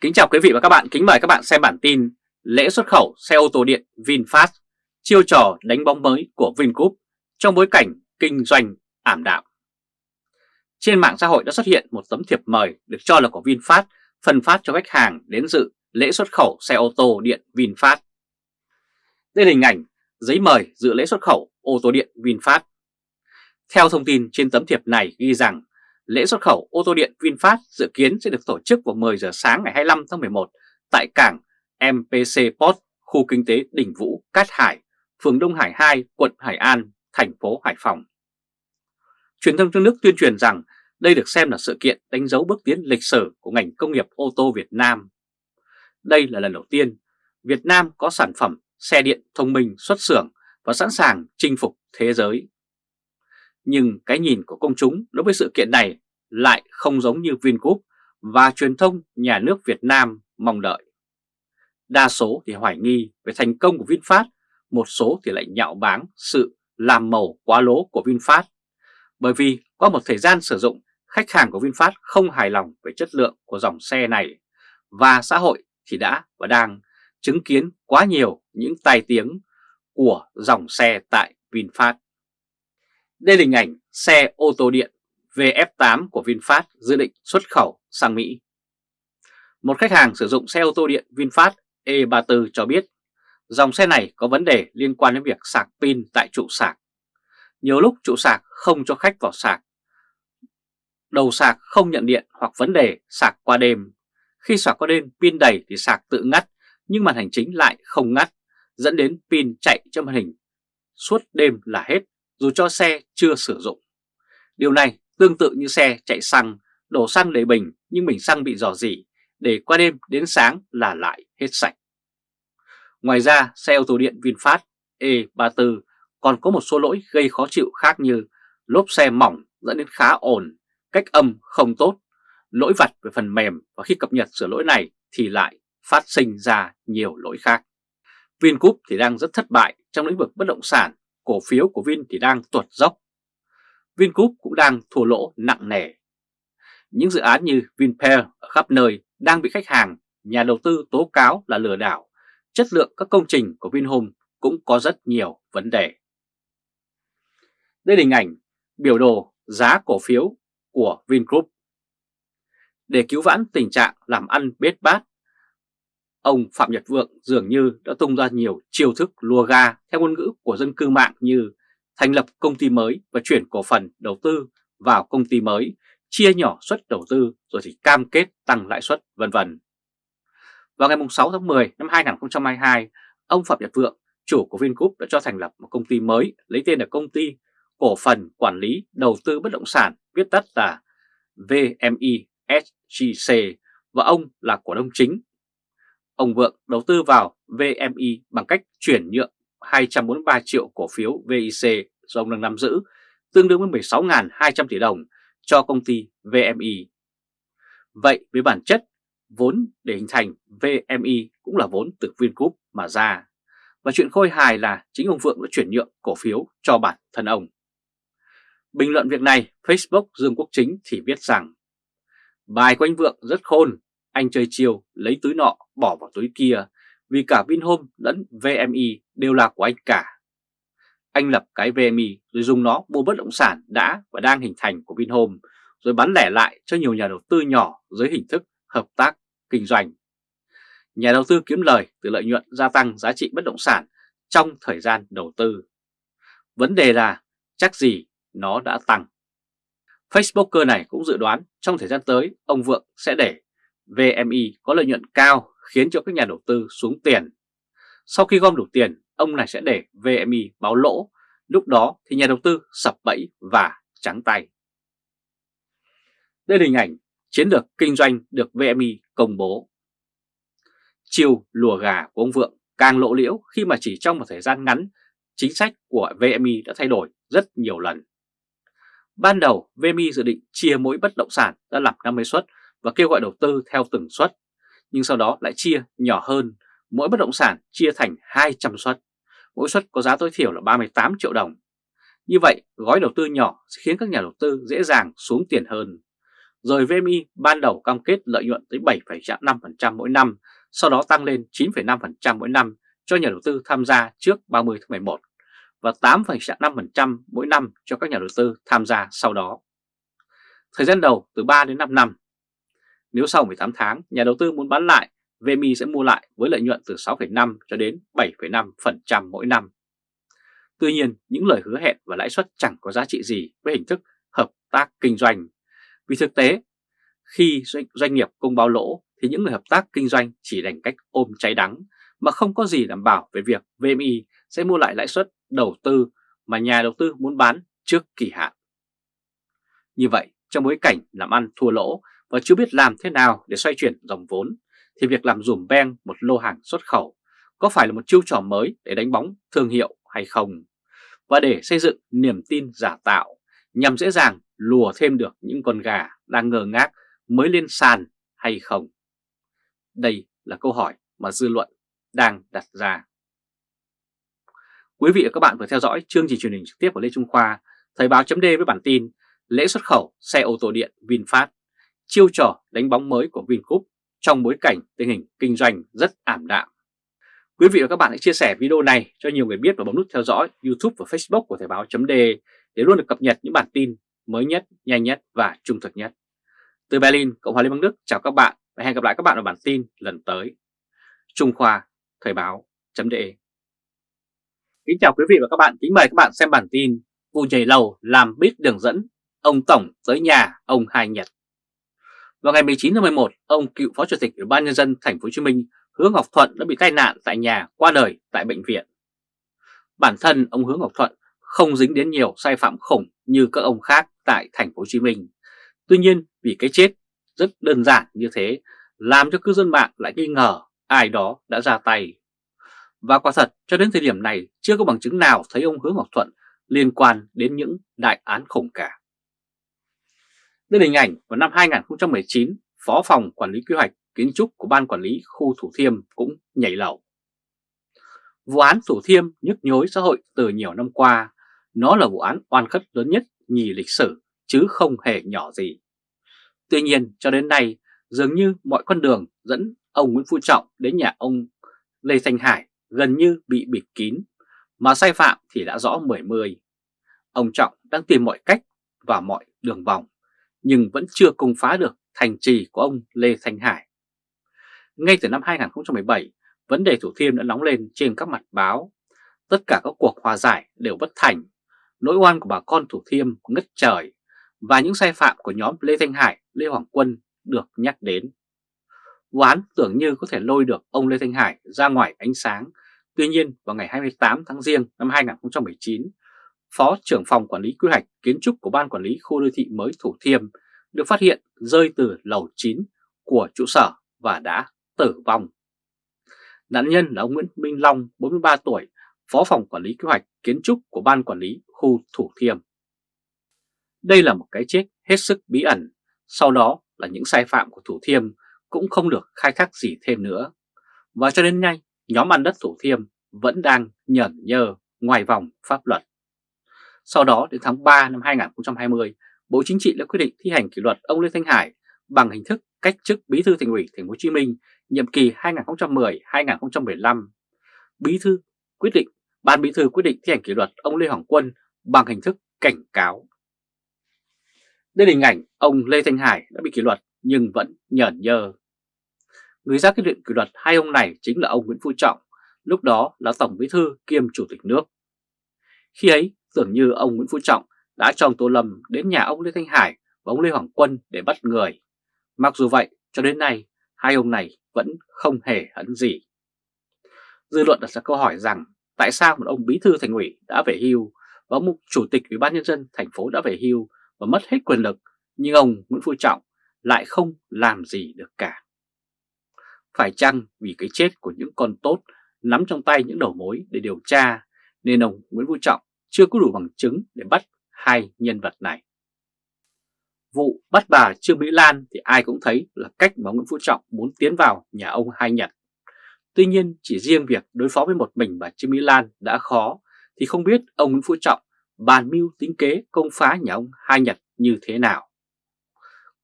Kính chào quý vị và các bạn, kính mời các bạn xem bản tin Lễ xuất khẩu xe ô tô điện VinFast, chiêu trò đánh bóng mới của Vingroup trong bối cảnh kinh doanh ảm đạm. Trên mạng xã hội đã xuất hiện một tấm thiệp mời được cho là của VinFast phân phát cho khách hàng đến dự lễ xuất khẩu xe ô tô điện VinFast. Đây là hình ảnh giấy mời dự lễ xuất khẩu ô tô điện VinFast. Theo thông tin trên tấm thiệp này ghi rằng lễ xuất khẩu ô tô điện VinFast dự kiến sẽ được tổ chức vào 10 giờ sáng ngày 25 tháng 11 tại cảng MPC Port, khu kinh tế Đình Vũ, Cát Hải, phường Đông Hải 2, quận Hải An, thành phố Hải Phòng. Truyền thông trong nước tuyên truyền rằng đây được xem là sự kiện đánh dấu bước tiến lịch sử của ngành công nghiệp ô tô Việt Nam. Đây là lần đầu tiên Việt Nam có sản phẩm xe điện thông minh xuất xưởng và sẵn sàng chinh phục thế giới. Nhưng cái nhìn của công chúng đối với sự kiện này lại không giống như Vingroup và truyền thông nhà nước Việt Nam mong đợi. Đa số thì hoài nghi về thành công của VinFast, một số thì lại nhạo báng sự làm màu quá lố của VinFast. Bởi vì qua một thời gian sử dụng, khách hàng của VinFast không hài lòng về chất lượng của dòng xe này và xã hội thì đã và đang chứng kiến quá nhiều những tai tiếng của dòng xe tại VinFast. Đây là hình ảnh xe ô tô điện VF8 của VinFast dự định xuất khẩu sang Mỹ. Một khách hàng sử dụng xe ô tô điện VinFast E34 cho biết, dòng xe này có vấn đề liên quan đến việc sạc pin tại trụ sạc. Nhiều lúc trụ sạc không cho khách vào sạc. Đầu sạc không nhận điện hoặc vấn đề sạc qua đêm. Khi sạc qua đêm, pin đầy thì sạc tự ngắt, nhưng màn hình chính lại không ngắt, dẫn đến pin chạy cho màn hình suốt đêm là hết, dù cho xe chưa sử dụng. Điều này tương tự như xe chạy xăng, đổ xăng đầy bình nhưng bình xăng bị dò dỉ, để qua đêm đến sáng là lại hết sạch. Ngoài ra, xe ô tô điện VinFast E34 còn có một số lỗi gây khó chịu khác như lốp xe mỏng dẫn đến khá ồn, cách âm không tốt, lỗi vặt về phần mềm và khi cập nhật sửa lỗi này thì lại phát sinh ra nhiều lỗi khác. Vingroup thì đang rất thất bại trong lĩnh vực bất động sản cổ phiếu của Vin thì đang tuột dốc. Vingroup cũng đang thua lỗ nặng nề. Những dự án như Vinpearl ở khắp nơi đang bị khách hàng, nhà đầu tư tố cáo là lừa đảo. Chất lượng các công trình của Vinhome cũng có rất nhiều vấn đề. Đây là hình ảnh biểu đồ giá cổ phiếu của Vingroup. Để cứu vãn tình trạng làm ăn bết bát Ông Phạm Nhật Vượng dường như đã tung ra nhiều chiêu thức lùa ga theo ngôn ngữ của dân cư mạng như thành lập công ty mới và chuyển cổ phần đầu tư vào công ty mới, chia nhỏ suất đầu tư rồi thì cam kết tăng lãi suất vân vân. Vào ngày 6 tháng 10 năm 2022, ông Phạm Nhật Vượng, chủ của Vingroup đã cho thành lập một công ty mới lấy tên là công ty cổ phần quản lý đầu tư bất động sản viết tắt là VMI SGC và ông là cổ đông chính Ông Vượng đầu tư vào VMI bằng cách chuyển nhượng 243 triệu cổ phiếu VIC do ông đang nắm giữ, tương đương với 16.200 tỷ đồng cho công ty VMI. Vậy với bản chất, vốn để hình thành VMI cũng là vốn từ Vingroup mà ra. Và chuyện khôi hài là chính ông Vượng đã chuyển nhượng cổ phiếu cho bản thân ông. Bình luận việc này, Facebook Dương Quốc Chính thì viết rằng Bài của anh Vượng rất khôn anh chơi chiều lấy túi nọ bỏ vào túi kia vì cả Vinhome lẫn VMI đều là của anh cả. Anh lập cái VMI rồi dùng nó mua bất động sản đã và đang hình thành của Vinhome rồi bán lẻ lại cho nhiều nhà đầu tư nhỏ dưới hình thức hợp tác kinh doanh. Nhà đầu tư kiếm lời từ lợi nhuận gia tăng giá trị bất động sản trong thời gian đầu tư. Vấn đề là chắc gì nó đã tăng. Facebooker này cũng dự đoán trong thời gian tới ông Vượng sẽ để VMI có lợi nhuận cao khiến cho các nhà đầu tư xuống tiền. Sau khi gom đủ tiền, ông này sẽ để VMI báo lỗ, lúc đó thì nhà đầu tư sập bẫy và trắng tay. Đây là hình ảnh chiến lược kinh doanh được VMI công bố. Chiều lùa gà của ông Vượng càng lộ liễu khi mà chỉ trong một thời gian ngắn, chính sách của VMI đã thay đổi rất nhiều lần. Ban đầu VMI dự định chia mỗi bất động sản ra làm 50 suất và kêu gọi đầu tư theo từng suất, nhưng sau đó lại chia nhỏ hơn, mỗi bất động sản chia thành 200 suất, mỗi suất có giá tối thiểu là 38 triệu đồng. Như vậy, gói đầu tư nhỏ sẽ khiến các nhà đầu tư dễ dàng xuống tiền hơn. rồi VMI ban đầu cam kết lợi nhuận tới 7,5% mỗi năm, sau đó tăng lên 9,5% mỗi năm cho nhà đầu tư tham gia trước 30 tháng 11 và 8,5% mỗi năm cho các nhà đầu tư tham gia sau đó. Thời gian đầu từ 3 đến 5 năm. Nếu sau 18 tháng nhà đầu tư muốn bán lại, VMI sẽ mua lại với lợi nhuận từ 6,5 cho đến 7,5% mỗi năm. Tuy nhiên, những lời hứa hẹn và lãi suất chẳng có giá trị gì với hình thức hợp tác kinh doanh. Vì thực tế, khi doanh nghiệp công báo lỗ thì những người hợp tác kinh doanh chỉ đành cách ôm cháy đắng mà không có gì đảm bảo về việc VMI sẽ mua lại lãi suất đầu tư mà nhà đầu tư muốn bán trước kỳ hạn. Như vậy, trong bối cảnh làm ăn thua lỗ và chưa biết làm thế nào để xoay chuyển dòng vốn, thì việc làm dùm beng một lô hàng xuất khẩu có phải là một chiêu trò mới để đánh bóng thương hiệu hay không? Và để xây dựng niềm tin giả tạo nhằm dễ dàng lùa thêm được những con gà đang ngờ ngác mới lên sàn hay không? Đây là câu hỏi mà dư luận đang đặt ra. Quý vị và các bạn vừa theo dõi chương trình truyền hình trực tiếp của Lê Trung Khoa, Thời báo chấm với bản tin Lễ xuất khẩu xe ô tô điện VinFast, chiêu trò đánh bóng mới của Vingroup trong bối cảnh tình hình kinh doanh rất ảm đạm. Quý vị và các bạn hãy chia sẻ video này cho nhiều người biết và bấm nút theo dõi YouTube và Facebook của Thời báo .de để luôn được cập nhật những bản tin mới nhất, nhanh nhất và trung thực nhất. Từ Berlin, Cộng hòa Liên bang Đức chào các bạn và hẹn gặp lại các bạn ở bản tin lần tới. Trung Khoa, Thời báo .de Kính chào quý vị và các bạn, kính mời các bạn xem bản tin Vụ nhảy lầu làm biết đường dẫn, ông Tổng tới nhà ông Hai Nhật vào ngày 19 tháng 11, ông cựu Phó Chủ tịch Ủy ban Nhân dân Thành phố Hồ Chí Minh Hứa Ngọc Thuận đã bị tai nạn tại nhà qua đời tại bệnh viện. Bản thân ông Hứa Ngọc Thuận không dính đến nhiều sai phạm khủng như các ông khác tại Thành phố Hồ Chí Minh. Tuy nhiên vì cái chết rất đơn giản như thế làm cho cư dân mạng lại nghi ngờ ai đó đã ra tay. Và quả thật cho đến thời điểm này chưa có bằng chứng nào thấy ông Hứa Ngọc Thuận liên quan đến những đại án khủng cả. Đây là hình ảnh vào năm 2019, Phó phòng Quản lý Quy hoạch Kiến trúc của Ban Quản lý Khu Thủ Thiêm cũng nhảy lầu. Vụ án Thủ Thiêm nhức nhối xã hội từ nhiều năm qua, nó là vụ án oan khất lớn nhất nhì lịch sử chứ không hề nhỏ gì. Tuy nhiên cho đến nay dường như mọi con đường dẫn ông Nguyễn Phú Trọng đến nhà ông Lê Thanh Hải gần như bị bịt kín, mà sai phạm thì đã rõ mười mươi. Ông Trọng đang tìm mọi cách và mọi đường vòng, nhưng vẫn chưa công phá được thành trì của ông Lê Thanh Hải. Ngay từ năm 2017, vấn đề Thủ Thiêm đã nóng lên trên các mặt báo. Tất cả các cuộc hòa giải đều bất thành, nỗi oan của bà con Thủ Thiêm ngất trời và những sai phạm của nhóm Lê Thanh Hải, Lê Hoàng Quân được nhắc đến. Vụ án tưởng như có thể lôi được ông Lê Thanh Hải ra ngoài ánh sáng. Tuy nhiên vào ngày 28 tháng Giêng năm 2019, Phó trưởng phòng quản lý quy hoạch kiến trúc của Ban Quản lý Khu đô thị mới Thủ Thiêm được phát hiện rơi từ lầu 9 của trụ sở và đã tử vong. Nạn nhân là ông Nguyễn Minh Long, 43 tuổi, Phó phòng quản lý quy hoạch kiến trúc của Ban Quản lý Khu Thủ Thiêm. Đây là một cái chết hết sức bí ẩn, sau đó là những sai phạm của Thủ Thiêm cũng không được khai thác gì thêm nữa. Và cho đến nay, nhóm ăn đất Thủ Thiêm vẫn đang nhởn nhơ ngoài vòng pháp luật. Sau đó đến tháng 3 năm 2020, Bộ Chính trị đã quyết định thi hành kỷ luật ông Lê Thanh Hải bằng hình thức cách chức Bí thư Thành ủy Thành phố Hồ Chí Minh nhiệm kỳ 2010-2015. Bí thư quyết định, ban bí thư quyết định thi hành kỷ luật ông Lê Hoàng Quân bằng hình thức cảnh cáo. Đây là hình ảnh ông Lê Thanh Hải đã bị kỷ luật nhưng vẫn nhởn nhơ. Người ra quyết định kỷ luật hai ông này chính là ông Nguyễn Phú Trọng, lúc đó là Tổng Bí thư kiêm Chủ tịch nước. Khi ấy, dường như ông Nguyễn Phú Trọng đã cho ông Tô Lâm đến nhà ông Lê Thanh Hải và ông Lê Hoàng Quân để bắt người. Mặc dù vậy, cho đến nay, hai ông này vẫn không hề hấn gì. Dư luận đặt ra câu hỏi rằng tại sao một ông bí thư thành ủy đã về hưu và một chủ tịch ủy ban nhân dân thành phố đã về hưu và mất hết quyền lực nhưng ông Nguyễn Phú Trọng lại không làm gì được cả. Phải chăng vì cái chết của những con tốt nắm trong tay những đầu mối để điều tra nên ông Nguyễn Phú Trọng chưa có đủ bằng chứng để bắt hai nhân vật này. Vụ bắt bà Trương Mỹ Lan thì ai cũng thấy là cách mà Nguyễn Phú Trọng muốn tiến vào nhà ông Hai Nhật. Tuy nhiên, chỉ riêng việc đối phó với một mình bà Trương Mỹ Lan đã khó thì không biết ông Nguyễn Phú Trọng bàn mưu tính kế công phá nhà ông Hai Nhật như thế nào.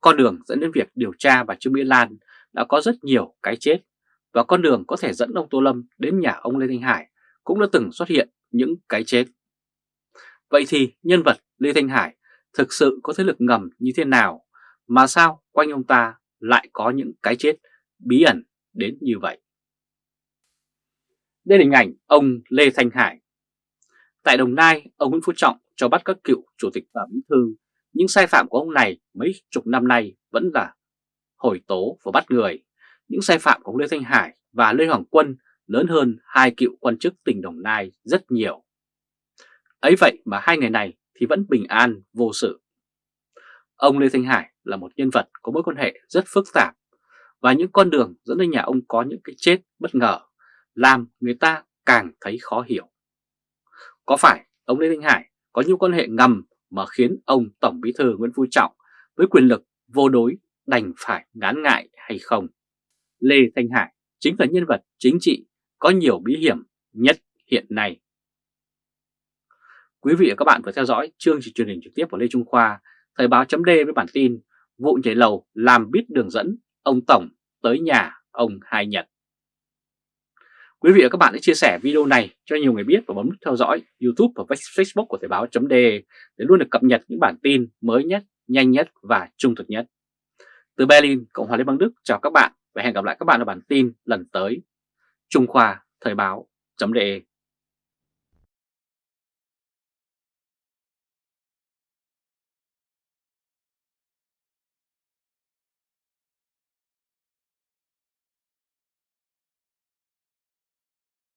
con đường dẫn đến việc điều tra bà Trương Mỹ Lan đã có rất nhiều cái chết và con đường có thể dẫn ông Tô Lâm đến nhà ông Lê Thanh Hải cũng đã từng xuất hiện những cái chết. Vậy thì nhân vật Lê Thanh Hải thực sự có thế lực ngầm như thế nào mà sao quanh ông ta lại có những cái chết bí ẩn đến như vậy? Đây là hình ảnh ông Lê Thanh Hải. Tại Đồng Nai, ông Nguyễn Phú Trọng cho bắt các cựu chủ tịch và bí thư, những sai phạm của ông này mấy chục năm nay vẫn là hồi tố và bắt người. Những sai phạm của ông Lê Thanh Hải và Lê Hoàng Quân lớn hơn hai cựu quan chức tỉnh Đồng Nai rất nhiều. Ấy vậy mà hai người này thì vẫn bình an, vô sự. Ông Lê Thanh Hải là một nhân vật có mối quan hệ rất phức tạp và những con đường dẫn đến nhà ông có những cái chết bất ngờ làm người ta càng thấy khó hiểu. Có phải ông Lê Thanh Hải có những quan hệ ngầm mà khiến ông Tổng Bí thư Nguyễn Phú Trọng với quyền lực vô đối đành phải ngán ngại hay không? Lê Thanh Hải chính là nhân vật chính trị có nhiều bí hiểm nhất hiện nay. Quý vị và các bạn vừa theo dõi chương trình truyền hình trực tiếp của Lê Trung Khoa, Thời báo chấm với bản tin Vụ nhảy lầu làm biết đường dẫn ông Tổng tới nhà ông Hai Nhật. Quý vị và các bạn hãy chia sẻ video này cho nhiều người biết và bấm nút theo dõi YouTube và Facebook của Thời báo chấm để luôn được cập nhật những bản tin mới nhất, nhanh nhất và trung thực nhất. Từ Berlin, Cộng hòa Liên bang Đức chào các bạn và hẹn gặp lại các bạn ở bản tin lần tới. Trung Khoa Thời báo chấm